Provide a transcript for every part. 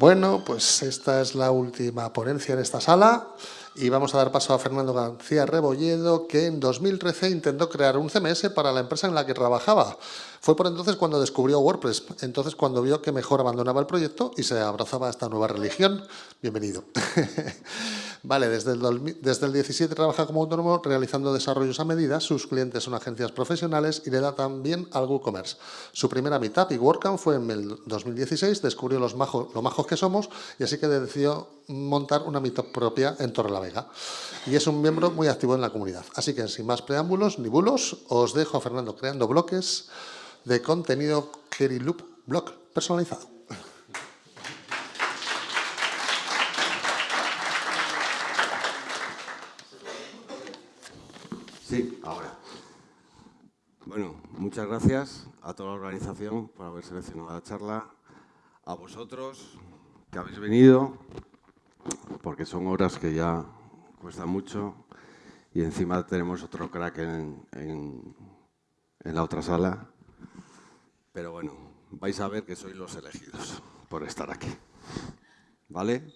Bueno, pues esta es la última ponencia en esta sala y vamos a dar paso a Fernando García Rebolledo, que en 2013 intentó crear un CMS para la empresa en la que trabajaba. Fue por entonces cuando descubrió WordPress, entonces cuando vio que mejor abandonaba el proyecto y se abrazaba a esta nueva religión. Bienvenido. vale, desde el, desde el 17 trabaja como autónomo realizando desarrollos a medida, sus clientes son agencias profesionales y le da también al WooCommerce. Su primera meetup y WordCamp fue en el 2016, descubrió los majos, lo majos que somos y así que decidió montar una meetup propia en Torre la Vega. Y es un miembro muy activo en la comunidad. Así que sin más preámbulos ni bulos, os dejo a Fernando creando bloques de contenido Loop Blog personalizado. Sí, ahora. Bueno, muchas gracias a toda la organización por haber seleccionado la charla, a vosotros que habéis venido, porque son horas que ya cuesta mucho y encima tenemos otro crack en, en la otra sala pero bueno, vais a ver que sois los elegidos por estar aquí. ¿Vale?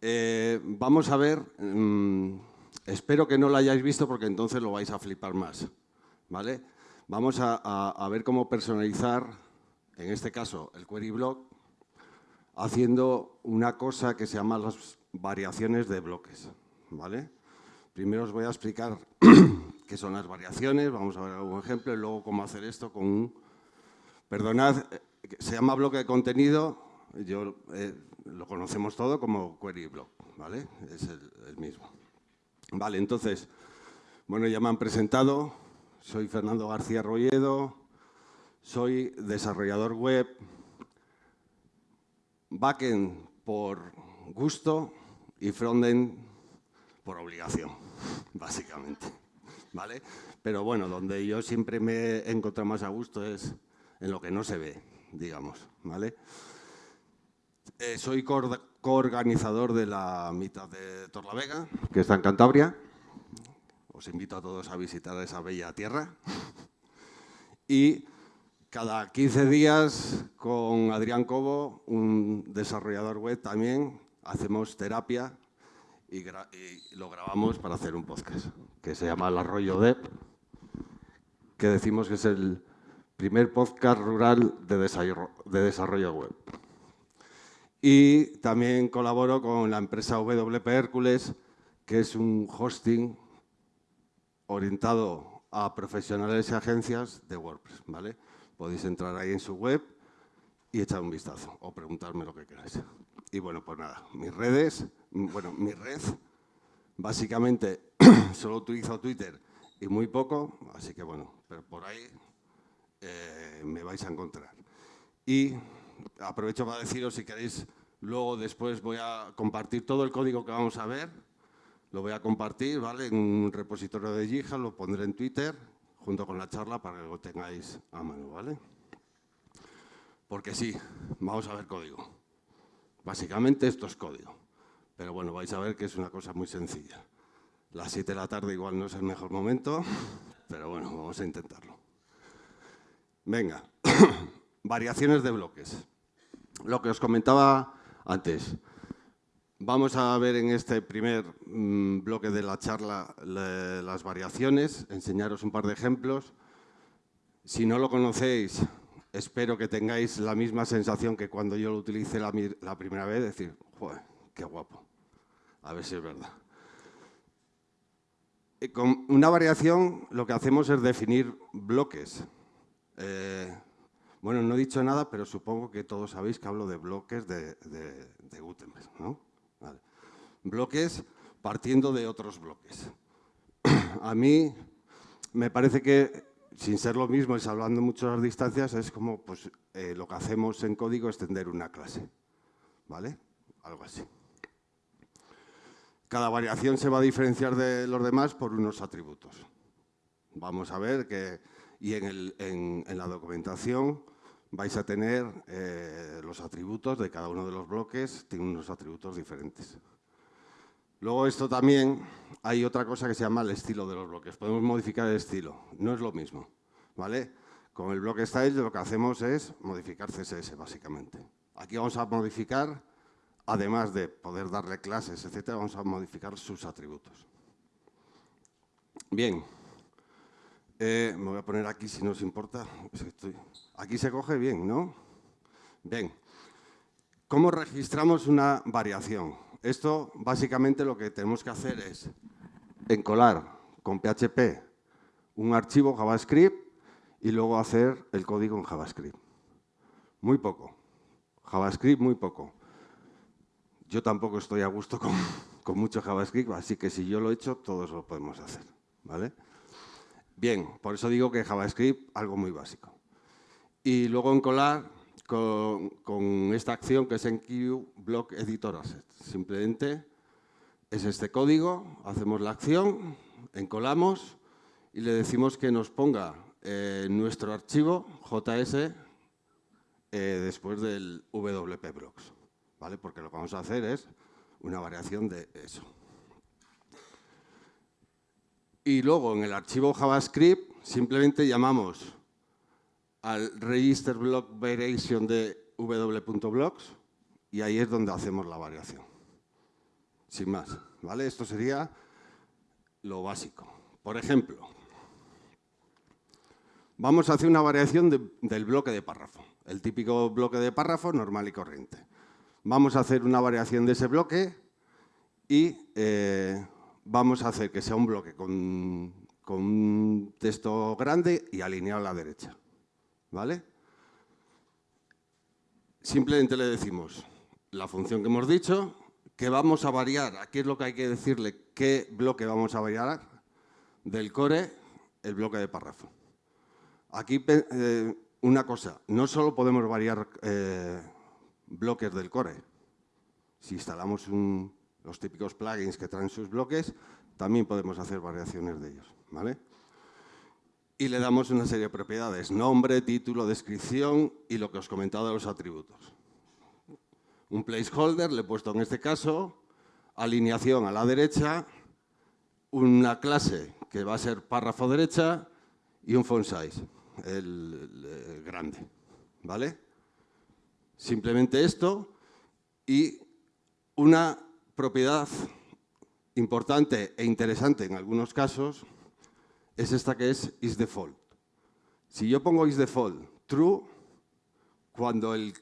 Eh, vamos a ver, mm, espero que no lo hayáis visto porque entonces lo vais a flipar más. ¿Vale? Vamos a, ver cómo personalizar, en este caso, el query block, haciendo una cosa que se llama las variaciones de bloques. ¿Vale? Primero os voy a explicar qué son las variaciones, vamos a ver algún ejemplo, y luego cómo hacer esto con un Perdonad, eh, se llama bloque de contenido, yo eh, lo conocemos todo como query block, ¿vale? Es el, mismo. Vale, entonces, bueno, ya me han presentado, soy Fernando García Rolledo, soy desarrollador web, backend por gusto y frontend por obligación, básicamente, ¿vale? Pero bueno, donde yo siempre me he encontrado más a gusto es en lo que no se ve, digamos. ¿vale? Eh, soy coorganizador de la mitad de Torlavega, que está en Cantabria. Os invito a todos a visitar esa bella tierra. Y cada 15 días con Adrián Cobo, un desarrollador web también, hacemos terapia y, lo grabamos para hacer un podcast que se llama El Arroyo Dep, que decimos que es el primer podcast rural de desarrollo, web. Y también colaboro con la empresa WP Hércules, que es un hosting orientado a profesionales y agencias de WordPress. ¿vale? Podéis entrar ahí en su web y echar un vistazo o preguntarme lo que queráis. Y bueno, pues nada, mis redes, bueno, mi red, básicamente solo utilizo Twitter y muy poco, así que bueno, pero por ahí eh, me vais a encontrar. Y aprovecho para deciros, si queréis, luego después voy a compartir todo el código que vamos a ver, lo voy a compartir, ¿vale? En un repositorio de Gija, lo pondré en Twitter, junto con la charla, para que lo tengáis a mano, ¿vale? Porque sí, vamos a ver código. Básicamente esto es código. Pero bueno, vais a ver que es una cosa muy sencilla. Las 7 de la tarde igual no es el mejor momento, pero bueno, vamos a intentarlo. Venga, variaciones de bloques. Lo que os comentaba antes. Vamos a ver en este primer mm, bloque de la charla las variaciones, enseñaros un par de ejemplos. Si no lo conocéis, espero que tengáis la misma sensación que cuando yo lo utilicé la, primera vez, decir, qué guapo, a ver si es verdad. con una variación lo que hacemos es definir bloques. Eh, bueno, no he dicho nada, pero supongo que todos sabéis que hablo de bloques de, de, Gutenberg, ¿no? Bloques partiendo de otros bloques. A mí me parece que, sin ser lo mismo y salvando mucho las distancias, es como pues, eh, lo que hacemos en código, extender una clase. ¿Vale? Algo así. Cada variación se va a diferenciar de los demás por unos atributos. Vamos a ver que y en, la documentación vais a tener eh, los atributos de cada uno de los bloques, tiene unos atributos diferentes. Luego esto también, hay otra cosa que se llama el estilo de los bloques. Podemos modificar el estilo, no es lo mismo. ¿vale? Con el bloque style lo que hacemos es modificar CSS básicamente. Aquí vamos a modificar, además de poder darle clases, etcétera, vamos a modificar sus atributos. Bien, eh, me voy a poner aquí si no os importa. Aquí se coge bien, ¿no? Bien. ¿Cómo registramos una variación? Esto, básicamente, lo que tenemos que hacer es encolar con PHP un archivo JavaScript y luego hacer el código en JavaScript. Muy poco. JavaScript, muy poco. Yo tampoco estoy a gusto con, con mucho JavaScript, así que si yo lo he hecho, todos lo podemos hacer. ¿vale? Bien, por eso digo que JavaScript, algo muy básico. Y luego encolar con, con esta acción que es en Q Block Editor Asset. Simplemente es este código, hacemos la acción, encolamos y le decimos que nos ponga eh, nuestro archivo JS eh, después del WP Blocks, ¿vale? Porque lo que vamos a hacer es una variación de eso. Y luego en el archivo JavaScript simplemente llamamos al register block variation de w.blocks y ahí es donde hacemos la variación. Sin más, ¿vale? Esto sería lo básico. Por ejemplo, vamos a hacer una variación del bloque de párrafo, el típico bloque de párrafo normal y corriente. Vamos a hacer una variación de ese bloque y eh, vamos a hacer que sea un bloque con, un texto grande y alineado a la derecha. ¿Vale? Simplemente le decimos la función que hemos dicho, que vamos a variar, aquí es lo que hay que decirle, qué bloque vamos a variar del core, el bloque de párrafo. Aquí eh, una cosa, no solo podemos variar eh, bloques del core, si instalamos un, los típicos plugins que traen sus bloques, también podemos hacer variaciones de ellos. ¿vale? Y le damos una serie de propiedades, nombre, título, descripción y lo que os he comentado de los atributos. Un placeholder, le he puesto en este caso, alineación a la derecha, una clase que va a ser párrafo derecha y un font size, el, grande. ¿Vale? Simplemente esto y una propiedad importante e interesante en algunos casos es esta que es isDefault. Si yo pongo isDefault true, cuando el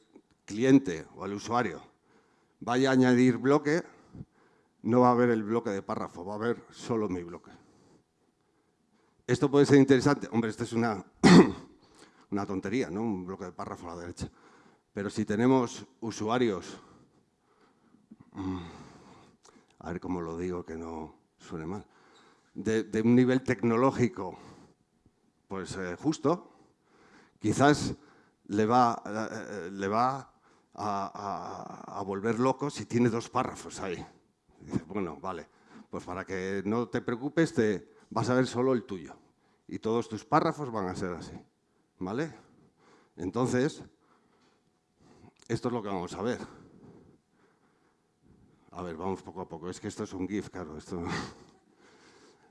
cliente o el usuario vaya a añadir bloque, no va a haber el bloque de párrafo, va a haber solo mi bloque. Esto puede ser interesante. Hombre, esto es una, una tontería, ¿no? Un bloque de párrafo a la derecha. Pero si tenemos usuarios... Mm, a ver cómo lo digo que no suene mal, de, un nivel tecnológico pues eh, justo, quizás le va, eh, le va a, volver loco si tiene dos párrafos ahí. Dice, bueno, vale, pues para que no te preocupes, te, vas a ver solo el tuyo. Y todos tus párrafos van a ser así, ¿vale? Entonces, esto es lo que vamos a ver. A ver, vamos poco a poco. Es que esto es un GIF, claro. Esto...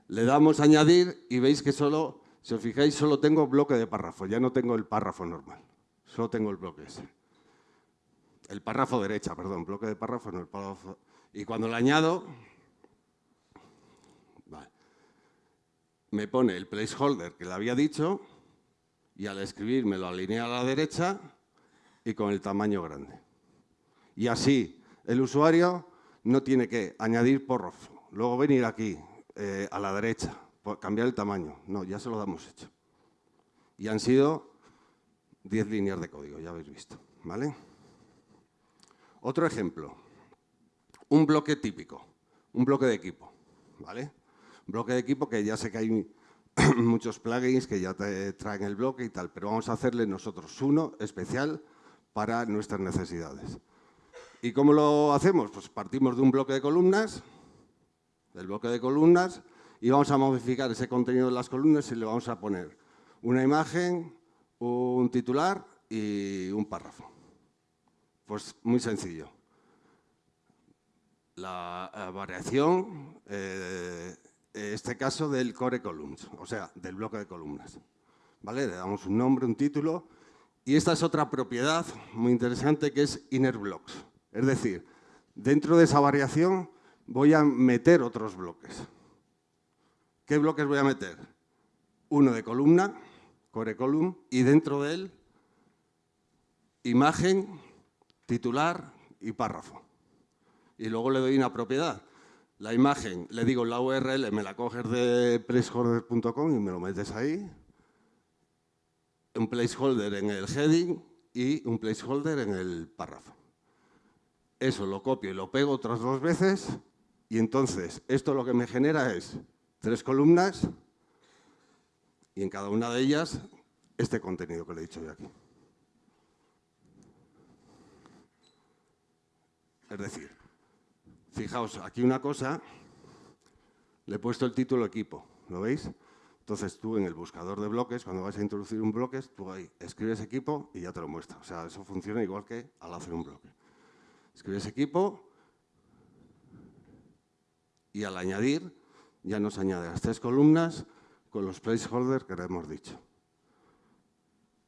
Le damos a añadir y veis que solo, si os fijáis, solo tengo bloque de párrafo. Ya no tengo el párrafo normal. Solo tengo el bloque ese. El párrafo derecha, perdón. Bloque de párrafo no el párrafo. Y cuando le añado, me pone el placeholder que le había dicho y al escribir me lo alinea a la derecha y con el tamaño grande. Y así el usuario no tiene que añadir párrafo, luego venir aquí, eh, a la derecha, cambiar el tamaño. No, ya se lo damos hecho. Y han sido 10 líneas de código, ya habéis visto. ¿vale? Otro ejemplo, un bloque típico, un bloque de equipo. ¿vale? bloque de equipo que ya sé que hay muchos plugins que ya te traen el bloque y tal, pero vamos a hacerle nosotros uno especial para nuestras necesidades. ¿Y cómo lo hacemos? Pues partimos de un bloque de columnas, del bloque de columnas, y vamos a modificar ese contenido de las columnas y le vamos a poner una imagen, un titular y un párrafo. Pues muy sencillo. La eh, variación, eh, este caso del core columns, o sea, del bloque de columnas. ¿Vale? Le damos un nombre, un título Y esta es otra propiedad muy interesante que es inner blocks. Es decir, dentro de esa variación voy a meter otros bloques. ¿Qué bloques voy a meter? Uno de columna, core column, y dentro de él imagen, titular y párrafo. Y luego le doy una propiedad. La imagen, le digo la URL, me la coges de placeholder.com y me lo metes ahí. Un placeholder en el heading y un placeholder en el párrafo. Eso lo copio y lo pego otras dos veces y entonces esto lo que me genera es tres columnas y en cada una de ellas este contenido que le he dicho yo aquí. Es decir, fijaos, aquí una cosa, le he puesto el título equipo, ¿lo veis? Entonces tú en el buscador de bloques, cuando vas a introducir un bloque, tú ahí escribes equipo y ya te lo muestra. O sea, eso funciona igual que al hacer un bloque. Escribes equipo y al añadir ya nos añade las tres columnas con los placeholders que hemos dicho.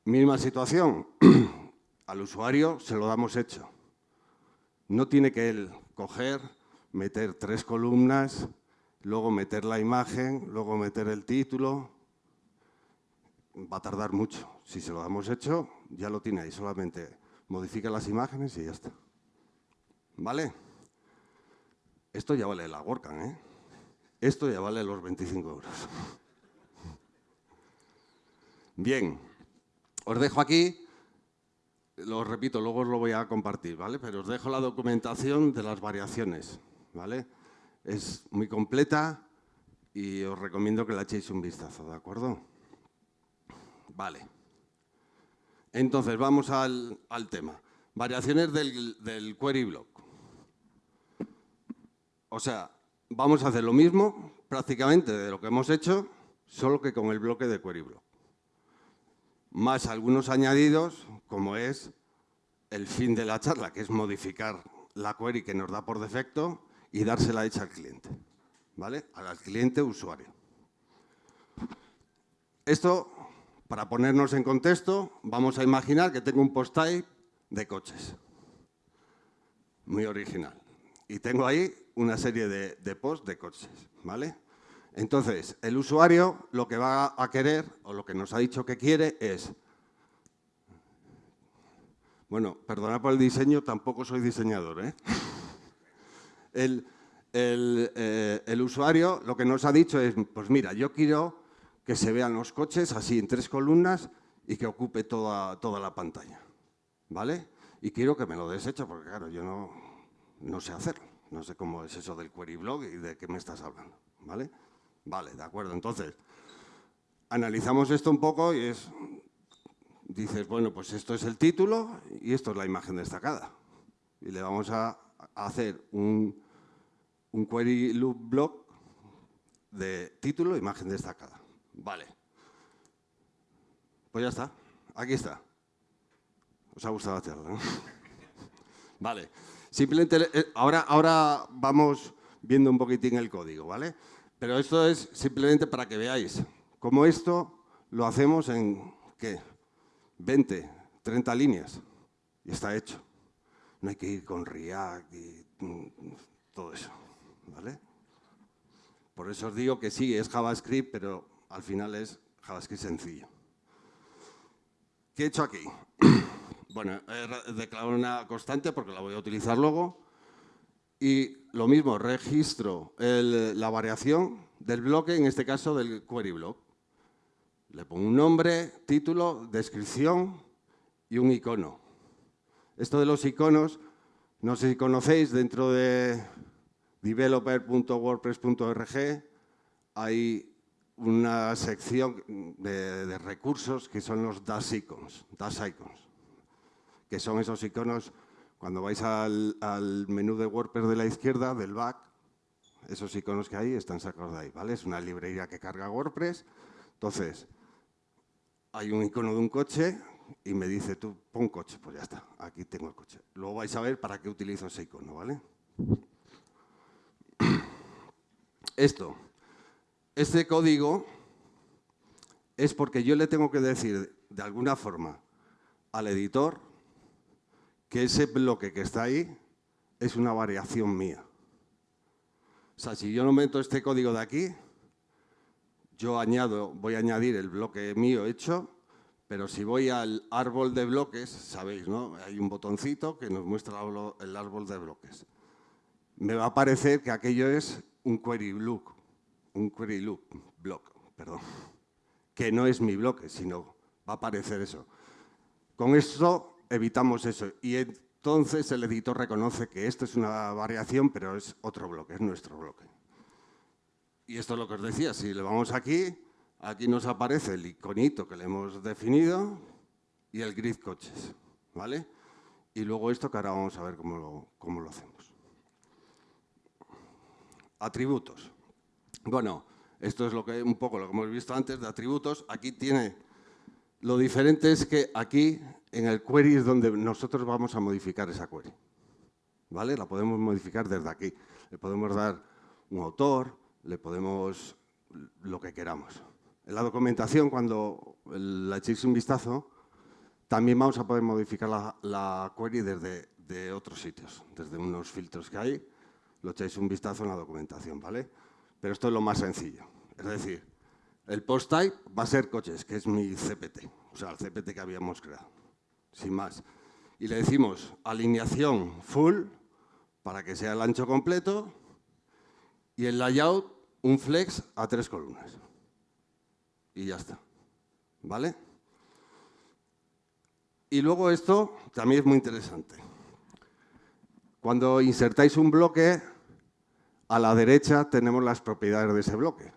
Misma situación, al usuario se lo damos hecho. No tiene que él coger, meter tres columnas, luego meter la imagen, luego meter el título. Va a tardar mucho. Si se lo damos hecho, ya lo tiene ahí. Solamente modifica las imágenes y ya está. ¿Vale? Esto ya vale la WordCamp, ¿eh? Esto ya vale los 25 euros. Bien, os dejo aquí lo repito, luego os lo voy a compartir, ¿vale? Pero os dejo la documentación de las variaciones, ¿vale? Es muy completa y os recomiendo que la echéis un vistazo, ¿de acuerdo? Vale. Entonces, vamos al, tema. Variaciones del, del query block. O sea, vamos a hacer lo mismo prácticamente de lo que hemos hecho, solo que con el bloque de query block más algunos añadidos, como es el fin de la charla, que es modificar la query que nos da por defecto y dársela hecha al cliente, ¿vale? Al cliente usuario. Esto, para ponernos en contexto, vamos a imaginar que tengo un post type de coches. Muy original. Y tengo ahí una serie de, de posts de coches, ¿vale? Entonces, el usuario lo que va a querer, o lo que nos ha dicho que quiere, es... Bueno, perdonad por el diseño, tampoco soy diseñador. ¿eh? Eh, el, usuario lo que nos ha dicho es, pues mira, yo quiero que se vean los coches así en tres columnas y que ocupe toda, toda la pantalla. ¿Vale? Y quiero que me lo des hecho, porque claro, yo no, no sé hacerlo. No sé cómo es eso del query blog y de qué me estás hablando. ¿Vale? Vale, de acuerdo. Entonces, analizamos esto un poco y es, dices, bueno, pues esto es el título y esto es la imagen destacada. Y le vamos a hacer un, un query loop block de título, imagen destacada. Vale. Pues ya está. Aquí está. ¿Os ha gustado la charla? vale. Simplemente, eh, ahora, ahora vamos viendo un poquitín el código, ¿vale? Pero esto es simplemente para que veáis cómo esto lo hacemos en, ¿qué? 20, 30 líneas y está hecho. No hay que ir con React y mm, todo eso, ¿vale? Por eso os digo que sí, es JavaScript, pero al final es JavaScript sencillo. ¿Qué he hecho aquí? bueno, he declarado una constante porque la voy a utilizar luego. Y lo mismo, registro la variación del bloque, en este caso del query block. Le pongo un nombre, título, descripción y un icono. Esto de los iconos, no sé si conocéis, dentro de developer.wordpress.org hay una sección de, recursos que son los dash icons, dash icons, que son esos iconos cuando vais al, menú de WordPress de la izquierda, del back, esos iconos que hay están sacados de ahí, ¿vale? Es una librería que carga WordPress. Entonces, hay un icono de un coche y me dice tú, pon coche, pues ya está, aquí tengo el coche. Luego vais a ver para qué utilizo ese icono, ¿vale? Esto, este código es porque yo le tengo que decir de alguna forma al editor que ese bloque que está ahí es una variación mía. O sea, si yo no meto este código de aquí, yo añado, voy a añadir el bloque mío hecho, pero si voy al árbol de bloques, sabéis, ¿no? Hay un botoncito que nos muestra el árbol de bloques. Me va a parecer que aquello es un query look, un query loop block, perdón, que no es mi bloque, sino va a aparecer eso. Con esto evitamos eso y entonces el editor reconoce que esto es una variación, pero es otro bloque, es nuestro bloque. Y esto es lo que os decía, si le vamos aquí, aquí nos aparece el iconito que le hemos definido y el grid coches, ¿vale? Y luego esto que ahora vamos a ver cómo lo, cómo lo hacemos. Atributos. Bueno, esto es lo que, un poco lo que hemos visto antes de atributos. Aquí tiene, lo diferente es que aquí en el query es donde nosotros vamos a modificar esa query. ¿Vale? La podemos modificar desde aquí. Le podemos dar un autor, le podemos lo que queramos. En la documentación, cuando la echéis un vistazo, también vamos a poder modificar la, query desde de otros sitios, desde unos filtros que hay, lo echáis un vistazo en la documentación, ¿vale? Pero esto es lo más sencillo. Es decir, el post type va a ser coches, que es mi CPT, o sea, el CPT que habíamos creado, sin más. Y le decimos alineación full para que sea el ancho completo y el layout un flex a tres columnas. Y ya está. ¿Vale? Y luego esto también es muy interesante. Cuando insertáis un bloque, a la derecha tenemos las propiedades de ese bloque.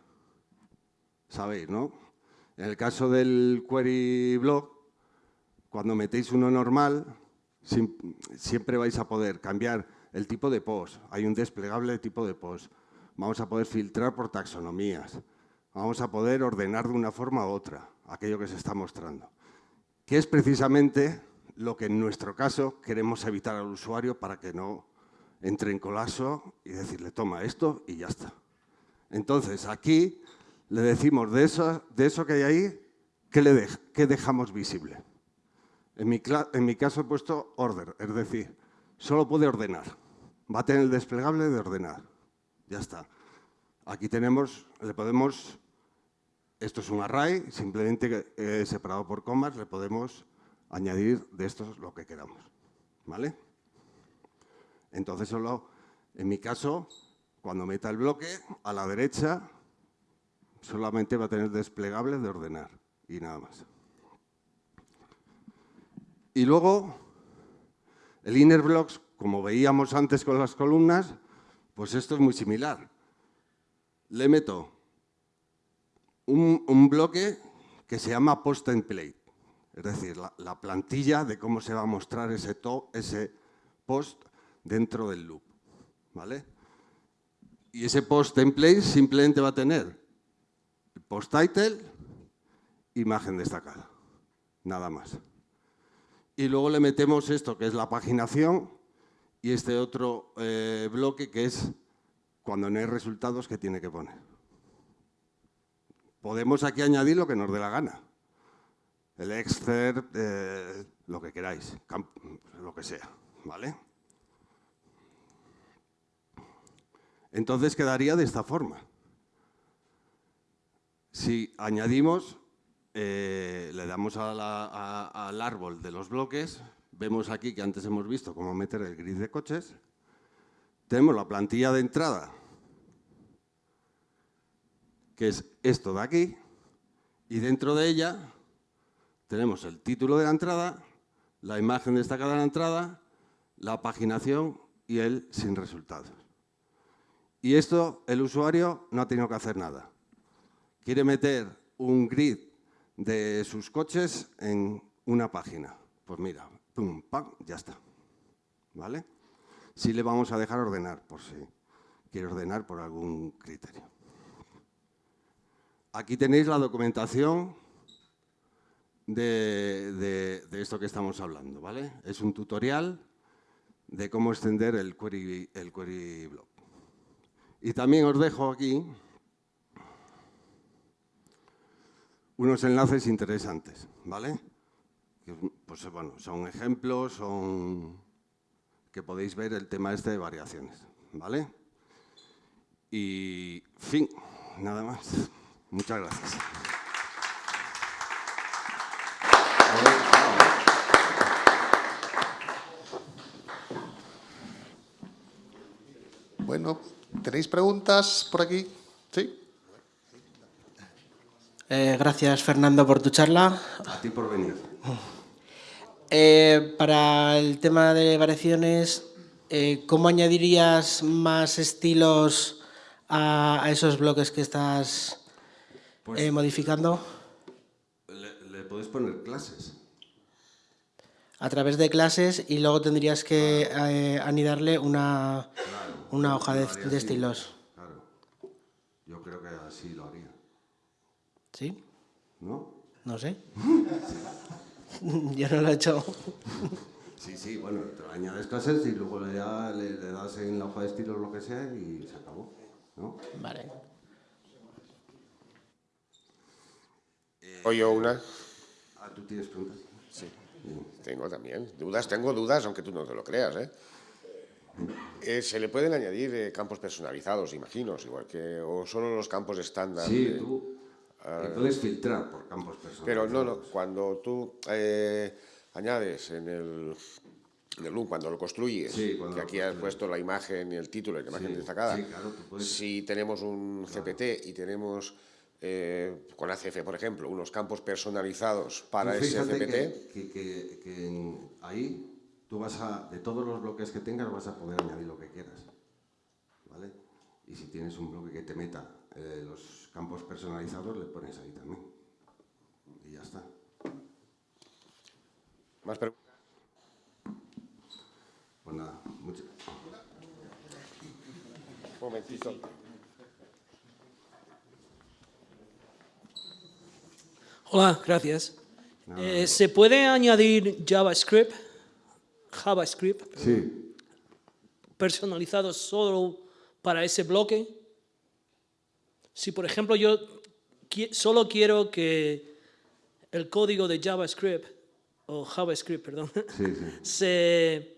Sabéis, ¿no? En el caso del query block, cuando metéis uno normal, siempre vais a poder cambiar el tipo de post. Hay un desplegable de tipo de post vamos a poder filtrar por taxonomías, vamos a poder ordenar de una forma u otra aquello que se está mostrando, que es precisamente lo que en nuestro caso queremos evitar al usuario para que no entre en colapso y decirle, toma esto y ya está. Entonces, aquí le decimos de eso, que hay ahí, ¿qué, qué dejamos visible? En mi, caso he puesto order, es decir, solo puede ordenar. Va a tener el desplegable de ordenar. Ya está. Aquí tenemos, le podemos, esto es un array, simplemente eh, separado por comas, le podemos añadir de estos lo que queramos. ¿Vale? Entonces solo, en mi caso, cuando meta el bloque, a la derecha solamente va a tener desplegable de ordenar y nada más. Y luego, el inner blocks, como veíamos antes con las columnas, pues esto es muy similar. Le meto un, bloque que se llama post template, es decir, la, plantilla de cómo se va a mostrar ese, ese post dentro del loop. ¿vale? Y ese post template simplemente va a tener post title, imagen destacada, nada más. Y luego le metemos esto, que es la paginación, y este otro eh, bloque que es cuando no hay resultados, ¿qué tiene que poner? Podemos aquí añadir lo que nos dé la gana. El excerpt, eh, lo que queráis, lo que sea, ¿vale? Entonces quedaría de esta forma. Si añadimos, eh, le damos al árbol de los bloques, Vemos aquí que antes hemos visto cómo meter el grid de coches. Tenemos la plantilla de entrada, que es esto de aquí, y dentro de ella tenemos el título de la entrada, la imagen destacada de la entrada, la paginación y el sin resultados. Y esto el usuario no ha tenido que hacer nada. Quiere meter un grid de sus coches en una página. Pues mira, pum, pam, ya está. ¿Vale? Sí le vamos a dejar ordenar, por si quiere ordenar por algún criterio. Aquí tenéis la documentación de, esto que estamos hablando, ¿vale? Es un tutorial de cómo extender el query, el query block. Y también os dejo aquí unos enlaces interesantes, ¿vale? pues, bueno, son ejemplos, son que podéis ver el tema este de variaciones, ¿vale? Y fin, nada más. Muchas gracias. Bueno, ¿tenéis preguntas por aquí? ¿Sí? Eh, gracias, Fernando, por tu charla. A ti por venir. Eh, para el tema de variaciones, eh, ¿cómo añadirías más estilos a, a esos bloques que estás Pues- modificando? Le, le podéis poner clases. A través de clases y luego tendrías que anidarle una, una hoja de, de estilos. Claro. Yo creo que así. ¿Sí? ¿No? No sé. Yo no lo he hecho. Sí, sí, bueno, te añades clases y luego le, da- le- le das en la hoja de estilo lo que sea y se acabó. ¿no? Vale. O yo una. Ah, ¿tú tienes preguntas? Sí, tengo también. Dudas, tengo dudas, aunque tú no te lo creas, ¿eh? Eh, se le pueden añadir eh, campos personalizados, imagino, igual que, o solo los campos estándar. Sí, de- te puedes filtrar por campos personales. Pero no, no, cuando tú eh, añades en el, en el cuando lo construyes, Sí, cuando que lo aquí has construyes. puesto la imagen y el título la imagen Sí, destacada, sí, claro, tú puedes- si tenemos un CPT y tenemos eh, con ACF, por ejemplo, unos campos personalizados para Tú ese CPT, que, que- que- que en- ahí tú vas a, de todos los bloques que tengas, vas a poder añadir lo que quieras. ¿Vale? Y si tienes un bloque que te meta eh, los campos personalizados, le pones ahí también. Y ya está. más preguntas. Pues nada, mucho- Un momentito. Hola, gracias. Eh, ¿Se puede añadir JavaScript, JavaScript Sí, personalizado solo para ese bloque? Si, por ejemplo, yo solo quiero que el código de JavaScript, o JavaScript, perdón, sí, sí. se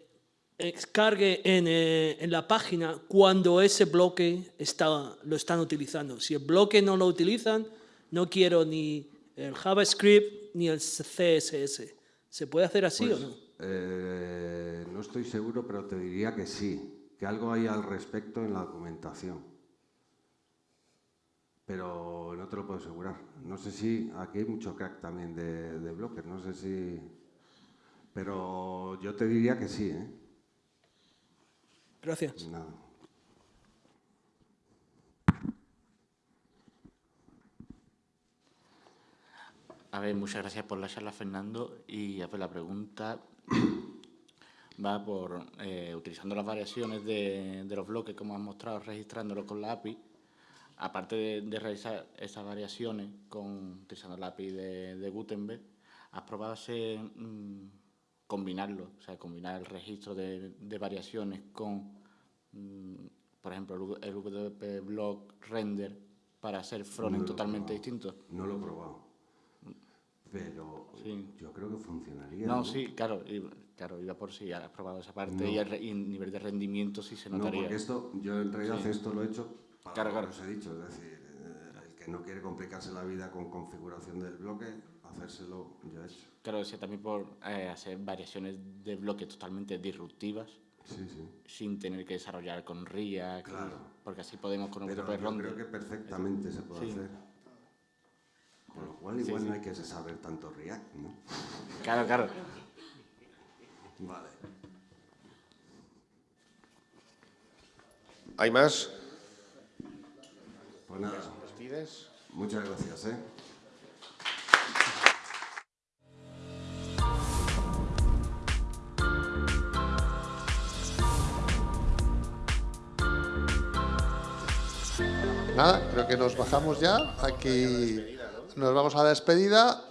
cargue en, eh, en la página cuando ese bloque está, lo están utilizando. Si el bloque no lo utilizan, no quiero ni el JavaScript ni el CSS. ¿Se puede hacer así Pues, o no? eh, no estoy seguro, pero te diría que sí, que algo hay al respecto en la documentación. Pero no te lo puedo asegurar. No sé si aquí hay mucho crack también de, de bloques, no sé si... Pero yo te diría que sí, ¿eh? Gracias. Nada. A ver, muchas gracias por la charla, Fernando. Y a ver, la pregunta va por, eh, utilizando las variaciones de, de los bloques, como has mostrado, registrándolos con la API, aparte de, de realizar esas variaciones con, utilizando la API de, de Gutenberg, ¿has probado ese, mm, combinarlo? O sea, combinar el registro de, de variaciones con, mm, por ejemplo, el, WP Block Render para hacer frontend No totalmente distintos. No lo he probado. Pero Sí. yo creo que funcionaría. No, sí, claro, y- claro, iba por si has probado esa parte No. y, el, re- y el nivel de rendimiento sí se No, notaría. porque esto, yo en realidad Sí. esto lo he hecho para Claro, lo claro. que os he dicho, es decir, eh, el que no quiere complicarse la vida con configuración del bloque, hacérselo yo he hecho. Claro, decía también por eh, hacer variaciones de bloques totalmente disruptivas Sí, sí. sin tener que desarrollar con React, Claro. porque así podemos con un Pero yo creo que perfectamente se puede Sí. hacer. Con lo cual igual no hay que saber tanto React, ¿no? Claro, claro. Vale. ¿Hay más? Pues nada, ¿Despides? muchas gracias, ¿eh? Nada, creo que nos bajamos ya. Aquí nos vamos a la despedida.